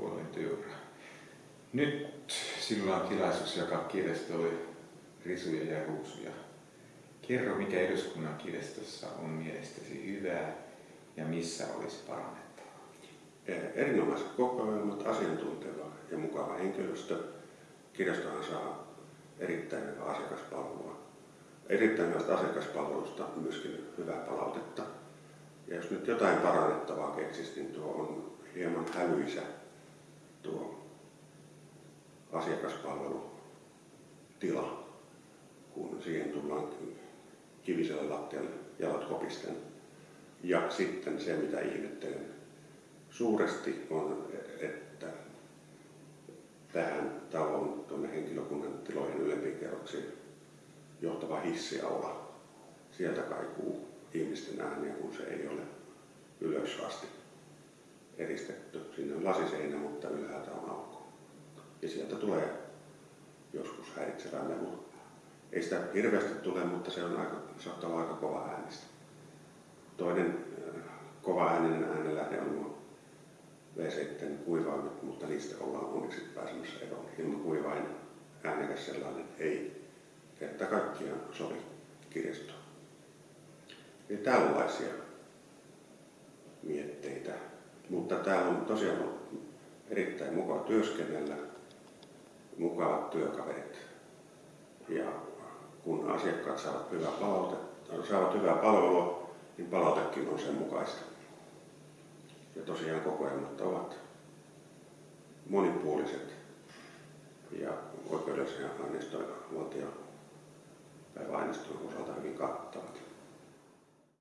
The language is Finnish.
puolen työura. Nyt sinulla on tilaisuus jakaa kirjastolle risuja ja ruusuja. Kerro, mikä eduskunnan kirjastossa on mielestäsi hyvää ja missä olisi parannettavaa. Erinomaiset kokoelmat, asiantunteva ja mukava henkilöstö. Kirjastohan saa erittäin hyvää asiakaspalvelua. Erittäin hyvästä asiakaspalvelusta myöskin hyvää palautetta. Ja jos nyt jotain parannettavaa keksisi, niin tuo on hieman hälyisä tuo asiakaspalvelutila, kun siihen tullaan kiviselle lattialle jalat kopisten. Ja sitten se, mitä ihmettelen suuresti, on, että tähän taloon tuonne henkilökunnan tilojen ylempiin kerroksiin johtava hissiaula. Sieltä kaikuu ihmisten ääniä, kun se ei ole ylös asti eristetty. Sinne on lasiseinä, mutta aukko. Ja sieltä tulee joskus häiritsevää melua. Ei sitä hirveästi tule, mutta se on aika, saattaa olla aika kova äänistä. Toinen äh, kova ääninen äänenlähde on nuo V7 kuivaimet, mutta niistä ollaan onneksi pääsemässä eroon. Ilman kuivain äänekäs sellainen ei kerta kaikkiaan sovi kirjastoon. Eli tällaisia mietteitä. Mutta täällä on tosiaan erittäin mukava työskennellä, mukavat työkaverit. Ja kun asiakkaat saavat hyvää, palautetta, saavat hyvää palvelua, niin palautekin on sen mukaista. Ja tosiaan kokoelmat ovat monipuoliset ja oikeudellisia aineistoja valtio päiväaineiston osalta hyvin kattavat.